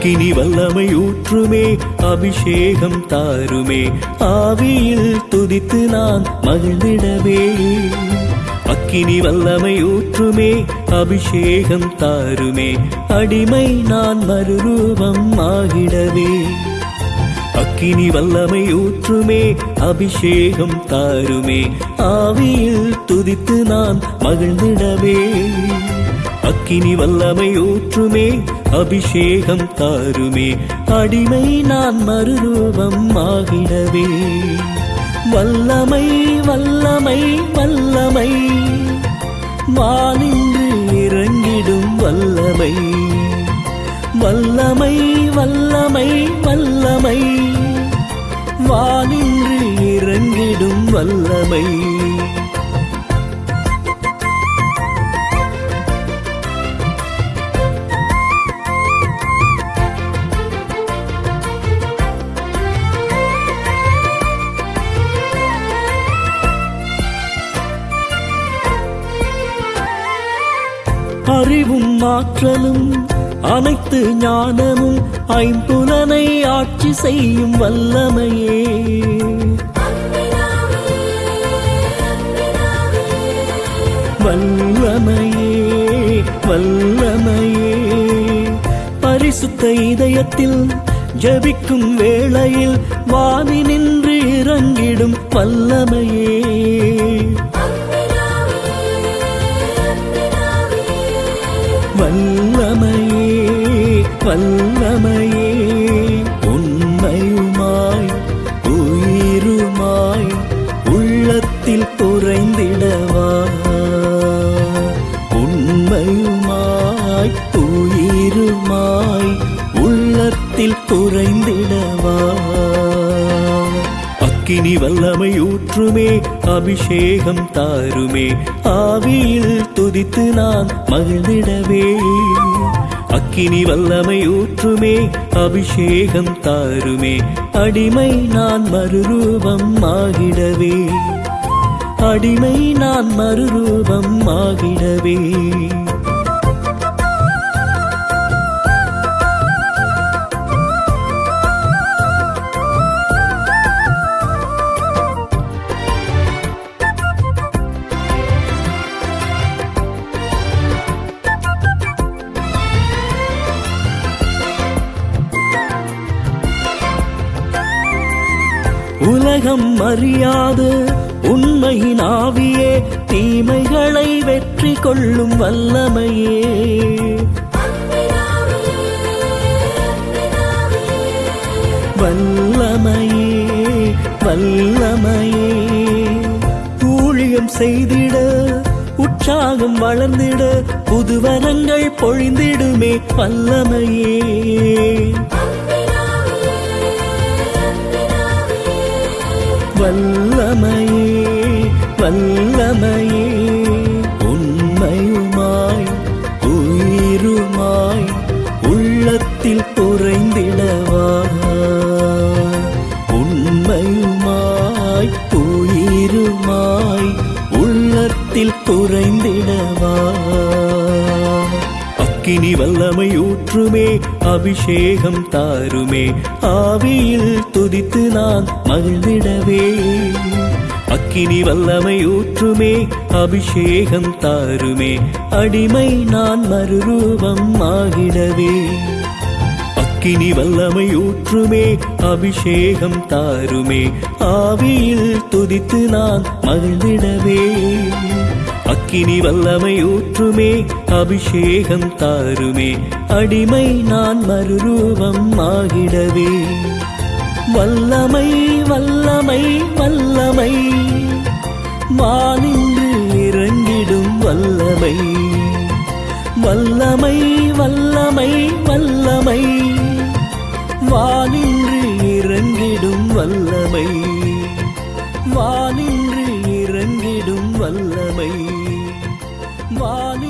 அக்கினி வல்லமை ஊற்றுமே அபிஷேகம் தாருமே. ஆவியில் துதித்து நான் மகிழ்ந்திடவே. அக்கினி வல்லமை ஊற்றுமே அபிஷேகம் தாருமே. அடிமை நான் மறுரூபம் ஆகிடவே. அக்கினி வல்லமை ஊற்றுமே அபிஷேகம் தாருமே. ஆவியில் துதித்து நான் மகிழ்ந்திடவே. அக்கினி வல்லமை ஊற்றுமே அபிஷேகம் தாருமே. அடிமை நான் மறுரூபம் ஆகிடவே. வல்லமை வல்லமை வல்லமை. வானின்று இறங்கிடும் வல்லமை. வல்லமை வல்லமை வல்லமை. வானின்று இறங்கிடும் வல்லமை. அறிவும் ஆற்றலும் அனைத்து ஞானமும் ஐம்புலனை ஆட்சி செய்யும் வல்லமையே. வல்லமையே வல்லமையே. பரிசுத்த இதயத்தில் ஜபிக்கும் வேளையில் வாவி நின்று இறங்கிடும் வல்லமையே. வல்லமையே வல்லமையே உண்மையுமாய் உயிருமாய் உள்ளத்தில் குறைந்திடவா? உண்மையுமாய் உயிருமாய் உள்ளத்தில் குறைந்திடவா? அக்கினி வல்லமை ஊற்றுமே அபிஷேகம் தாருமே. ஆவியில் துதித்து நான் மகிழ்ந்திடவே. அக்கினி வல்லமை ஊற்றுமே அபிஷேகம் தாருமே. அடிமை நான் மறுரூபம் ஆகிடவே. அடிமை நான் மறுரூபம் ஆகிடவே. உலகம் அறியாது. உண்மையின் ஆவியே தீமைகளை வெற்றி கொள்ளும் வல்லமையே. வல்லமையே வல்லமையே. ஊழியம் செய்திட உற்சாகம் வளர்ந்திட புதுவரங்கள் பொழிந்திடுமே வல்லமையே. வல்லமையே வல்லமையே உண்மையுமாய் உயிருமாய் உள்ளத்தில் குறைந்திடவா உண்மையுமாய் உயிருமாய் உள்ளத்தில் குறைந்திடவா அக்கினி வல்லமை ஊற்றுமே அபிஷேகம் தாருமே. ஆவியில் துதித்து நான் மகிழ்ந்திடவே. அக்கினி வல்லமை ஊற்றுமே அபிஷேகம் தாருமே. அடிமை நான் மறுரூபம் ஆகிடவே. அக்கினி வல்லமை ஊற்றுமே அபிஷேகம் தாருமே. ஆவியில் துதித்து நான் மகிழ்ந்திடவே. அக்கினி வல்லமை ஊற்றுமே அபிஷேகம் தாருமே. அடிமை நான் மறுரூபம் ஆகிடவே. வல்லமை வல்லமை வல்லமை. வானின்று இறங்கிடும் வல்லமை. வல்லமை வல்லமை வல்லமை. வானின்று இறங்கிடும் வல்லமை. வானின்று இறங்கிடும் வல்லமை. வானின்று இறங்கிடும் வல்லமை